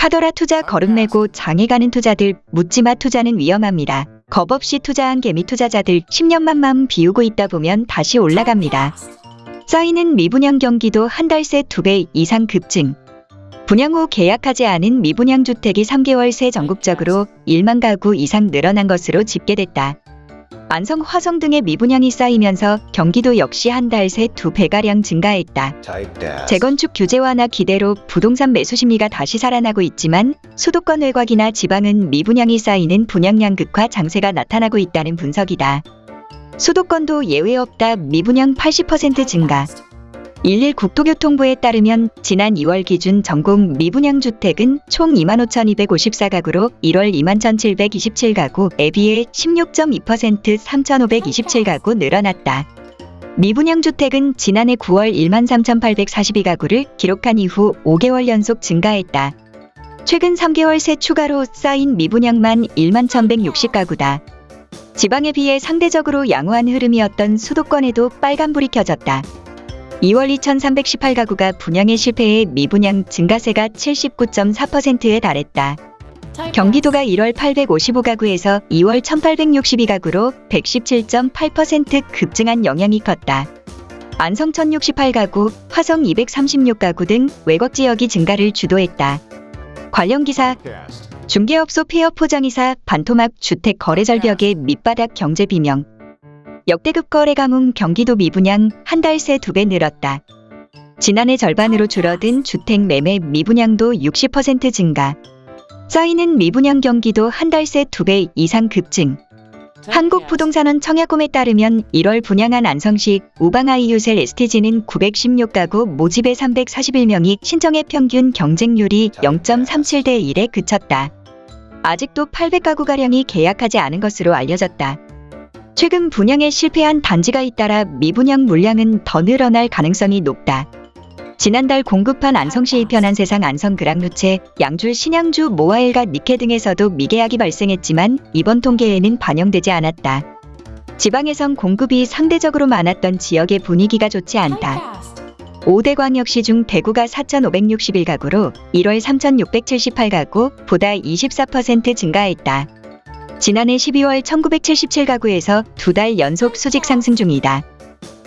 하더라 투자 거름내고 장에 가는 투자들 묻지마 투자는 위험합니다. 겁 없이 투자한 개미 투자자들 10년만 마음 비우고 있다 보면 다시 올라갑니다. 쌓이는 미분양 경기도 한 달새 2배 이상 급증. 분양 후 계약하지 않은 미분양 주택이 3개월 새 전국적으로 1만 가구 이상 늘어난 것으로 집계됐다. 안성, 화성 등의 미분양이 쌓이면서 경기도 역시 한 달새 2배가량 증가했다. 재건축 규제 완화 기대로 부동산 매수 심리가 다시 살아나고 있지만 수도권 외곽이나 지방은 미분양이 쌓이는 분양량 극화 장세가 나타나고 있다는 분석이다. 수도권도 예외 없다 미분양 80% 증가. 11 국토교통부에 따르면 지난 2월 기준 전국 미분양 주택은 총 25,254가구로 1월 21,727가구에 비해 16.2% 3,527가구 늘어났다. 미분양 주택은 지난해 9월 13,842가구를 기록한 이후 5개월 연속 증가했다. 최근 3개월 새 추가로 쌓인 미분양만 1만 1,160가구다. 지방에 비해 상대적으로 양호한 흐름이었던 수도권에도 빨간불이 켜졌다. 2월 2,318가구가 분양에 실패해 미분양 증가세가 79.4%에 달했다. 경기도가 1월 855가구에서 2월 1862가구로 117.8% 급증한 영향이 컸다. 안성 1068가구, 화성 236가구 등 외곽 지역이 증가를 주도했다. 관련 기사 중개업소 폐업 포장이사 반토막 주택 거래 절벽의 밑바닥 경제 비명 역대급 거래 가뭄 경기도 미분양 한 달 새 두 배 늘었다. 지난해 절반으로 줄어든 주택 매매 미분양도 60% 증가. 쌓이는 미분양 경기도 한 달 새 두 배 이상 급증. 한국부동산원 청약홈에 따르면 1월 분양한 안성시 우방아이유셀 STG는 916가구 모집에 341명이 신청의 평균 경쟁률이 0.37대 1에 그쳤다. 아직도 800가구가량이 계약하지 않은 것으로 알려졌다. 최근 분양에 실패한 단지가 잇따라 미분양 물량은 더 늘어날 가능성이 높다. 지난달 공급한 안성시 이편한 세상 안성 그랑루체, 양줄 신양주 모아일과 니케 등에서도 미계약이 발생했지만 이번 통계에는 반영되지 않았다. 지방에선 공급이 상대적으로 많았던 지역의 분위기가 좋지 않다. 5대 광역시 중 대구가 4,561가구로 1월 3,678가구 보다 24% 증가했다. 지난해 12월 1977가구에서 두 달 연속 수직 상승 중이다.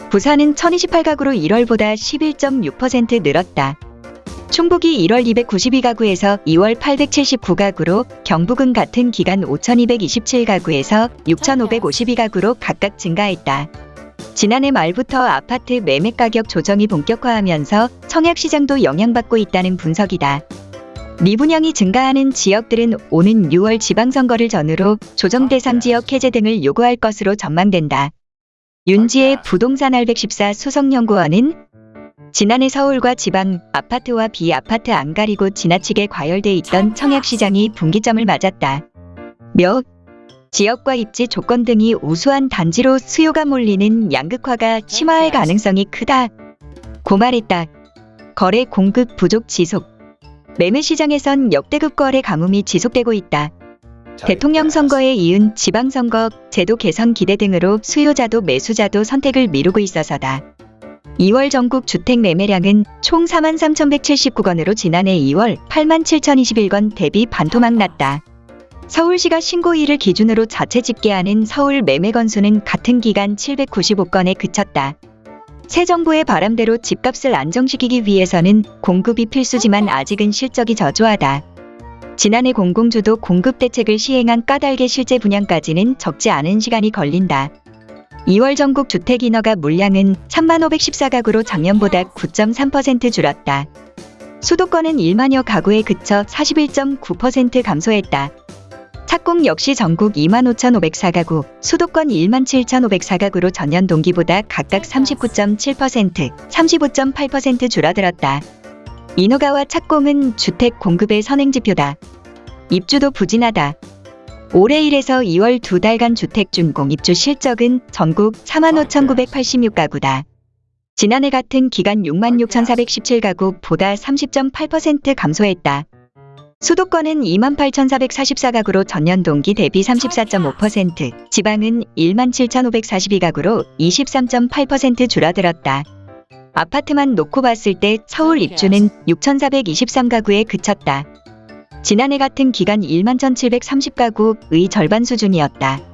부산은 1028가구로 1월보다 11.6% 늘었다. 충북이 1월 292가구에서 2월 879가구로 경북은 같은 기간 5227가구에서 6552가구로 각각 증가했다. 지난해 말부터 아파트 매매 가격 조정이 본격화하면서 청약시장도 영향받고 있다는 분석이다. 미분양이 증가하는 지역들은 오는 6월 지방선거를 전후로 조정 대상 지역 해제 등을 요구할 것으로 전망된다. 윤지의 부동산 알백14 수석연구원은 지난해 서울과 지방 아파트와 비아파트 안 가리고 지나치게 과열돼 있던 청약시장이 분기점을 맞았다. 몇 지역과 입지 조건 등이 우수한 단지로 수요가 몰리는 양극화가 심화할 가능성이 크다. 고 말했다. 거래 공급 부족 지속. 매매 시장에선 역대급 거래 가뭄이 지속되고 있다. 대통령 선거에 이은 지방선거, 제도 개선 기대 등으로 수요자도 매수자도 선택을 미루고 있어서다. 2월 전국 주택 매매량은 총 43,179건으로 지난해 2월 87,021건 대비 반토막 났다. 서울시가 신고일을 기준으로 자체 집계하는 서울 매매 건수는 같은 기간 795건에 그쳤다. 새 정부의 바람대로 집값을 안정시키기 위해서는 공급이 필수지만 아직은 실적이 저조하다. 지난해 공공주도 공급 대책을 시행한 까닭의 실제 분양까지는 적지 않은 시간이 걸린다. 2월 전국 주택 인허가 물량은 3만514가구로 작년보다 9.3% 줄었다. 수도권은 1만여 가구에 그쳐 41.9% 감소했다. 착공 역시 전국 25,504가구, 수도권 17,504가구로 전년 동기보다 각각 39.7%, 35.8% 줄어들었다. 인허가와 착공은 주택 공급의 선행지표다. 입주도 부진하다. 올해 1에서 2월 두 달간 주택 준공 입주 실적은 전국 45,986가구다. 지난해 같은 기간 66,417가구 보다 30.8% 감소했다. 수도권은 28,444가구로 전년 동기 대비 34.5%, 지방은 17,542가구로 23.8% 줄어들었다. 아파트만 놓고 봤을 때 서울 입주는 6,423가구에 그쳤다. 지난해 같은 기간 1만 1730가구의 절반 수준이었다.